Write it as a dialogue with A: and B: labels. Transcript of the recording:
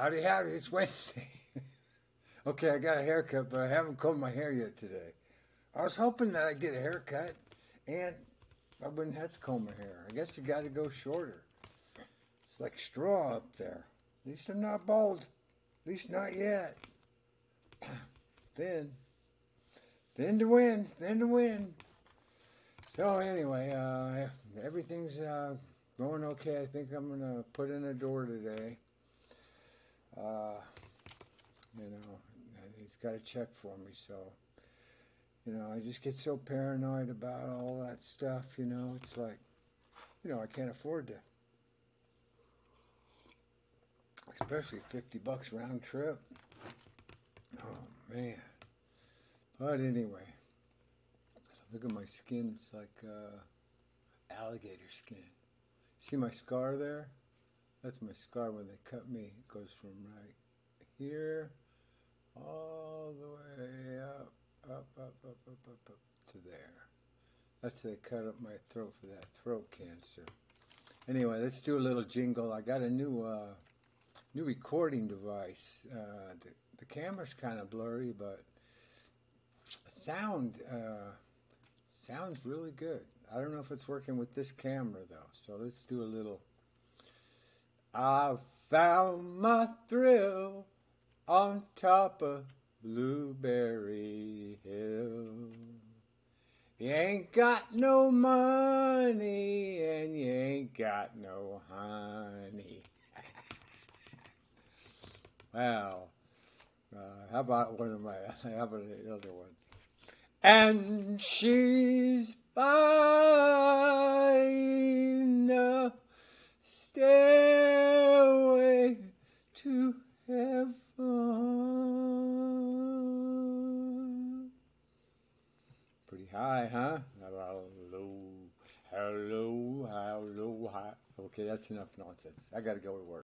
A: Howdy, howdy, it's Wednesday. okay, I got a haircut, but I haven't combed my hair yet today. I was hoping that I'd get a haircut and I wouldn't have to comb my hair. I guess you got to go shorter. It's like straw up there. At least I'm not bald. At least not yet. then, then to win, then to win. So anyway, uh, everything's uh, going okay. I think I'm gonna put in a door today. Uh, you know, he's got a check for me, so you know, I just get so paranoid about all that stuff. You know, it's like, you know, I can't afford to, especially fifty bucks round trip. Oh man! But anyway, look at my skin. It's like uh, alligator skin. See my scar there? That's my scar when they cut me. It goes from right here all the way up, up, up, up, up, up, up to there. That's they cut up my throat for that throat cancer. Anyway, let's do a little jingle. I got a new uh, new recording device. Uh, the, the camera's kind of blurry, but sound uh, sounds really good. I don't know if it's working with this camera though. So let's do a little. I found my thrill on top of Blueberry Hill. You ain't got no money and you ain't got no honey. well, uh, how about one of my, how about the other one? And she's buying the stairway to heaven. Pretty high, huh? Hello, hello, hello, hi. Okay, that's enough nonsense. I gotta go to work.